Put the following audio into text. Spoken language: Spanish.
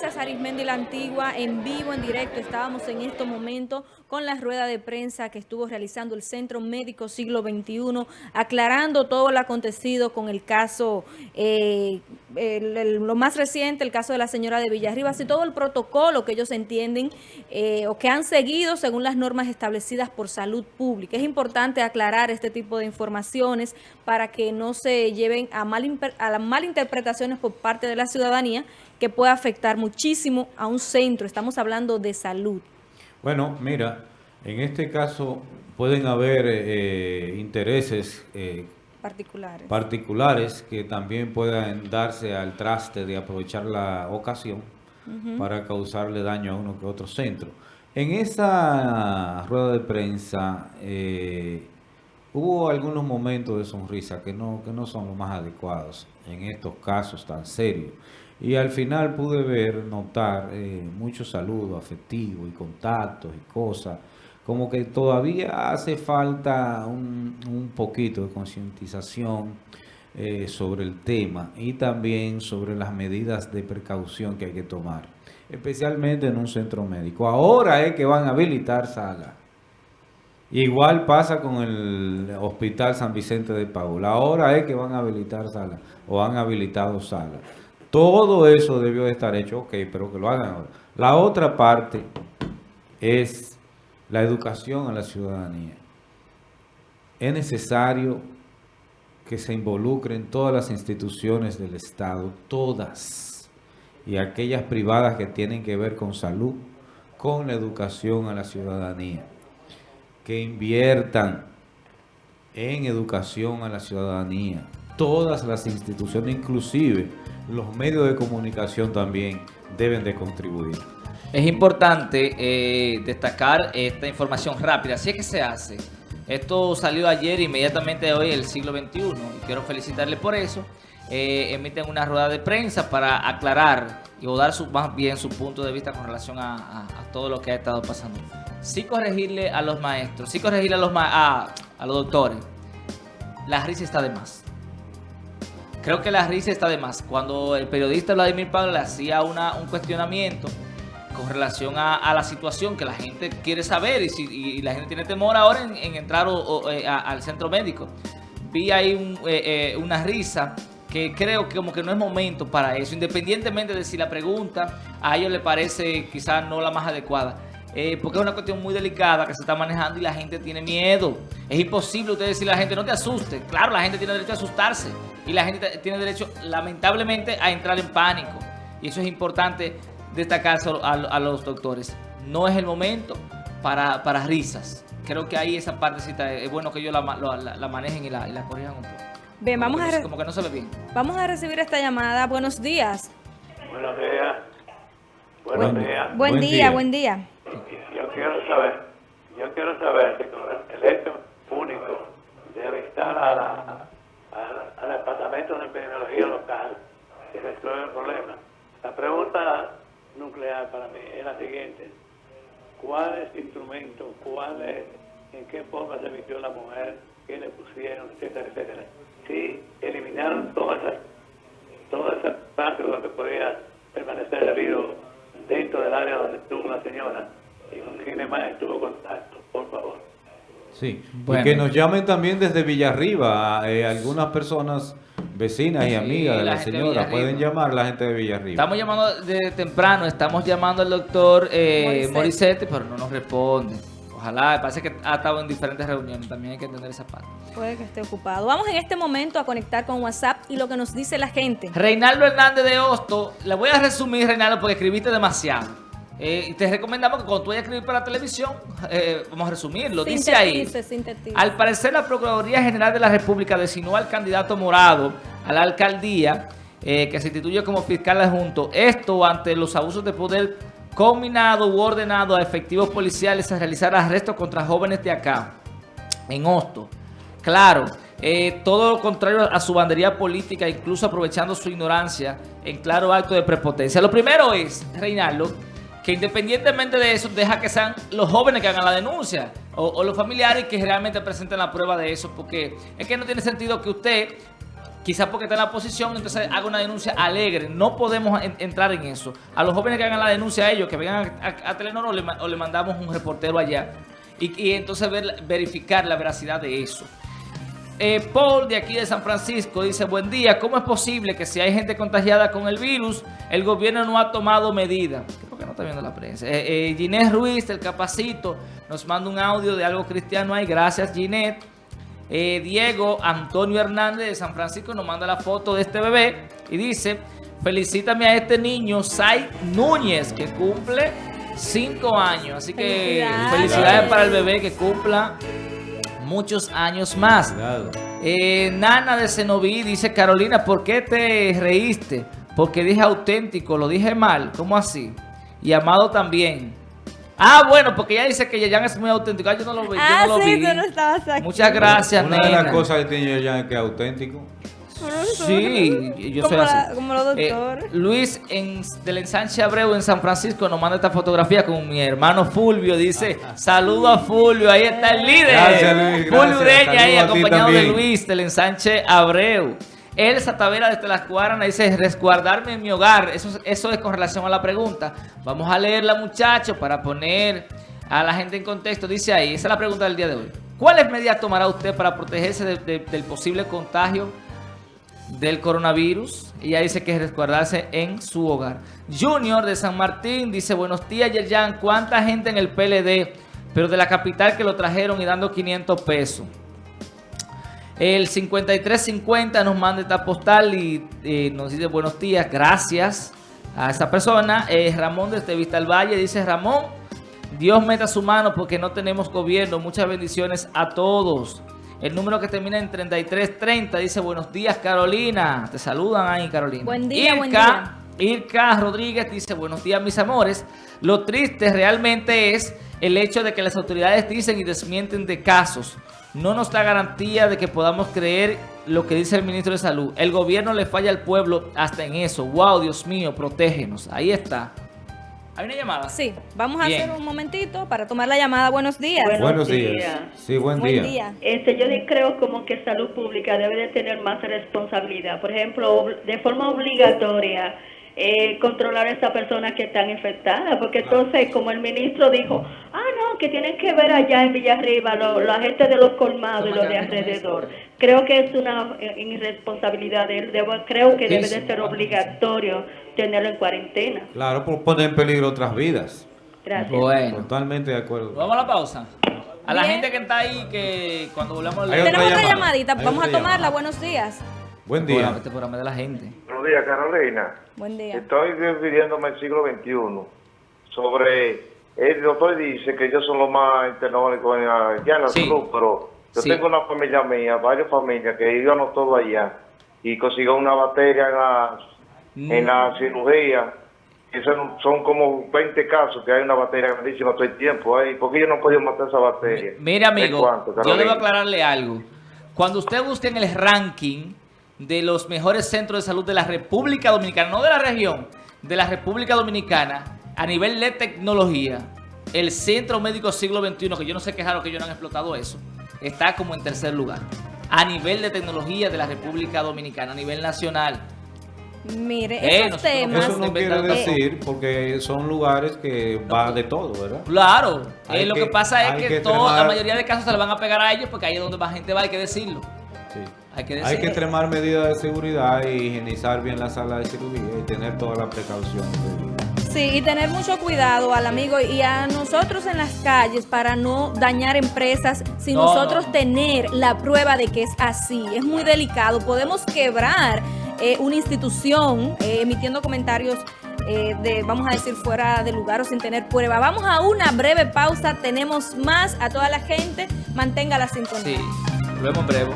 Gracias Arismendi La Antigua, en vivo, en directo, estábamos en este momento con la rueda de prensa que estuvo realizando el Centro Médico Siglo XXI, aclarando todo lo acontecido con el caso, eh, lo más reciente, el caso de la señora de Villarribas y todo el protocolo que ellos entienden eh, o que han seguido según las normas establecidas por salud pública. Es importante aclarar este tipo de informaciones para que no se lleven a, mal, a las malinterpretaciones por parte de la ciudadanía que puede afectar muchísimo a un centro. Estamos hablando de salud. Bueno, mira, en este caso pueden haber eh, intereses eh, particulares. particulares que también puedan darse al traste de aprovechar la ocasión para causarle daño a uno que otro centro. En esa rueda de prensa eh, hubo algunos momentos de sonrisa que no, que no son los más adecuados en estos casos tan serios. Y al final pude ver, notar eh, muchos saludos afectivos y contactos y cosas. Como que todavía hace falta un, un poquito de concientización eh, sobre el tema y también sobre las medidas de precaución que hay que tomar. Especialmente en un centro médico. Ahora es que van a habilitar salas. Igual pasa con el Hospital San Vicente de Paula. Ahora es que van a habilitar salas o han habilitado salas. Todo eso debió de estar hecho, ok, pero que lo hagan ahora. La otra parte es la educación a la ciudadanía. Es necesario que se involucren todas las instituciones del Estado, todas, y aquellas privadas que tienen que ver con salud, con la educación a la ciudadanía. Que inviertan en educación a la ciudadanía. Todas las instituciones, inclusive los medios de comunicación también deben de contribuir. Es importante eh, destacar esta información rápida. Así es que se hace. Esto salió ayer, inmediatamente hoy, el siglo XXI. Y quiero felicitarle por eso. Eh, emiten una rueda de prensa para aclarar y o dar su, más bien su punto de vista con relación a, todo lo que ha estado pasando. Sí corregirle a los maestros, sí corregirle a los, a, a los doctores. La risa está de más. Creo que la risa está de más. Cuando el periodista Vladimir Pablo le hacía una, un cuestionamiento con relación a, la situación que la gente quiere saber y, si, la gente tiene temor ahora en, entrar eh, al centro médico. Vi ahí eh, eh, una risa que creo que como que no es momento para eso, independientemente de si la pregunta a ellos le parece quizás no la más adecuada. Porque es una cuestión muy delicada que se está manejando y la gente tiene miedo. Es imposible usted decirle a la gente, no te asuste. Claro, la gente tiene derecho a asustarse y la gente tiene derecho, lamentablemente, a entrar en pánico. Y eso es importante destacar a, los doctores. No es el momento para, risas. Creo que ahí esa partecita es bueno que ellos la, manejen y la, corrijan un poco. Bien, vamos a, como que no se ve bien. vamos a recibir esta llamada. Buenos días. Buenos días. Buenos días. Buen, día, buen día. Saber, yo quiero saber si con el hecho único de avistar a la al, Departamento de Epidemiología Local y resuelve el problema. La pregunta nuclear para mí es la siguiente. ¿Cuál es el instrumento? ¿Cuál es? ¿En qué forma se vistió la mujer? ¿Qué le pusieron? Etcétera, etcétera. Si eliminaron todas esas, todas partes donde podía permanecer el dentro del área donde estuvo la señora más estuvo contacto, por favor. Sí, y que nos llamen también desde Villarriba, eh, algunas personas vecinas y amigas de la, señora, pueden llamar la gente de Villarriba. Estamos llamando de temprano, estamos llamando al doctor eh, pero no nos responde. Ojalá, parece que ha estado en diferentes reuniones, también hay que entender esa parte. Puede que esté ocupado. Vamos en este momento a conectar con WhatsApp y lo que nos dice la gente. Reinaldo Hernández de Hosto, le voy a resumir, Reinaldo, porque escribiste demasiado. Eh, te recomendamos que cuando tú vayas a escribir para la televisión, eh, vamos a resumirlo, dice ahí, al parecer la Procuraduría General de la República designó al candidato morado a la alcaldía eh, que se instituye como fiscal adjunto, esto ante los abusos de poder combinado u ordenado a efectivos policiales a realizar arrestos contra jóvenes de acá, en Hosto. Claro, todo lo contrario a su bandería política, incluso aprovechando su ignorancia en claro acto de prepotencia. Lo primero es, Reinaldo, que independientemente de eso, deja que sean los jóvenes que hagan la denuncia o, los familiares que realmente presenten la prueba de eso, porque es que no tiene sentido que usted quizás porque está en la oposición, entonces haga una denuncia alegre. No podemos en- entrar en eso. A los jóvenes que hagan la denuncia a ellos, que vengan a, a- a Telenor o le, mandamos un reportero allá. Y, entonces ver- verificar la veracidad de eso. Eh, Paul de aquí de San Francisco dice, buen día, ¿cómo es posible que si hay gente contagiada con el virus, el gobierno no ha tomado medidas? ¿Por qué no está viendo la prensa? Eh, eh, Ginés Ruiz del Capacito nos manda un audio de algo cristiano ahí, gracias Ginette. Eh, Diego Antonio Hernández de San Francisco nos manda la foto de este bebé y dice, felicítame a este niño, Sai Núñez, que cumple 5 años. Así que Felicidades. felicidades para el bebé que cumpla muchos años más. Eh, Nana de Cenoví dice, Carolina, ¿por qué te reíste? Porque dije auténtico, lo dije mal. ¿Cómo así? Y Amado también. Ah, bueno, porque ella dice que Yayan es muy auténtico. Ah, yo no lo vi. yo Ah, no lo sí, vi. tú no estabas aquí. Muchas gracias, Una de nena. las cosas que tiene ya es que es auténtico. Sí, yo soy así. la- como los Eh, doctores. Luis en, del ensanche Abreu en San Francisco nos manda esta fotografía con mi hermano Fulvio. Dice, saludo a Fulvio, ahí está el líder. Gracias, Luis, Fulvio gracias. Ureña ahí acompañado de. Luis del ensanche Abreu. Elsa Tavera desde Las Cuaranas dice, resguardarme en mi hogar. Eso, es- eso es con relación a la pregunta. Vamos a leerla, muchachos, para poner a la gente en contexto. Dice ahí, esa es la pregunta del día de hoy. ¿Cuáles medidas tomará usted para protegerse de- de- del posible contagio del coronavirus. Ella dice que es resguardarse en su hogar. Junior de San Martín dice, buenos días Yerjan, ¿cuánta gente en el PLD? Pero de la capital que lo trajeron y dando 500 pesos. El 5350 nos manda esta postal y eh, nos dice buenos días, gracias a esa persona. Eh, Ramón desde Vista al Valle dice, Ramón, Dios meta su mano porque no tenemos gobierno. Muchas bendiciones a todos. El número que termina en 3330 dice, buenos días Carolina. Te saludan ahí Carolina. Buen día, Irka, buen día. Irka Rodríguez dice, buenos días mis amores. Lo triste realmente es el hecho de que las autoridades dicen y desmienten de casos. No nos da garantía de que podamos creer lo que dice el ministro de Salud. El gobierno le falla al pueblo hasta en eso. Wow, Dios mío, protégenos. Ahí está. ¿Hay una llamada? Sí, vamos a hacer un momentito para tomar la llamada. Buenos días. Bueno. Buenos días. días. Sí, buen, Buen día. día. Este, yo creo como que salud pública debe de tener más responsabilidad. Por ejemplo, de forma obligatoria, eh, controlar a esas personas que están infectadas. Porque entonces, como el ministro dijo, ah, no, que tienen que ver allá en Villarriba lo- la gente de los colmados y los de alrededor. Creo que es una eh, irresponsabilidad de él. Debo- creo que debe de ser obligatorio tenerlo en cuarentena. Claro, por poner en peligro otras vidas. Gracias. Bueno. Totalmente de acuerdo. Vamos a la pausa. A la Bien. gente que está ahí, que cuando volvamos Tenemos otra llamadita. Vamos a tomarla. llamada. Buenos días. Buen día. Este programa de la gente. Buenos días, Carolina. Buen día. Estoy refiriéndome al siglo XXI sobre... El doctor dice que ellos son los más la, ya en la Sí. salud, pero yo Sí. tengo una familia mía, varias familias que íbamos todos allá y consiguió una batería en la, en la cirugía. Y son, son como 20 casos que hay una batería grandísima todo el tiempo. ahí. ¿Por qué yo no he podido matar esa batería? Mire, amigo, ¿De cuánto, yo debo aclararle algo. Cuando usted busque en el ranking de los mejores centros de salud de la República Dominicana, no de la región, de la República Dominicana, a nivel de tecnología, el Centro Médico Siglo XXI, que yo no sé qué raro que ellos no han explotado eso, está como en tercer lugar. A nivel de tecnología de la República Dominicana, a nivel nacional. Mire, Eh, esos nosotros- temas. Eso no quiere decir porque son lugares que va de todo, ¿verdad? Claro, eh, lo que, que- pasa es que, que todo- la mayoría de casos se le van a pegar a ellos porque ahí es donde más gente va, hay que decirlo. Sí. Hay que Hay que extremar medidas de seguridad y higienizar bien la sala de cirugía y tener toda la precaución. Sí, y tener mucho cuidado al amigo y a nosotros en las calles para no dañar empresas sin No, nosotros no. tener la prueba de que es así. Es muy delicado. Podemos quebrar eh, una institución eh, emitiendo comentarios eh, de, vamos a decir, fuera de lugar o sin tener prueba. Vamos a una breve pausa. Tenemos más a toda la gente. Mantenga la sintonía. Sí, en breve.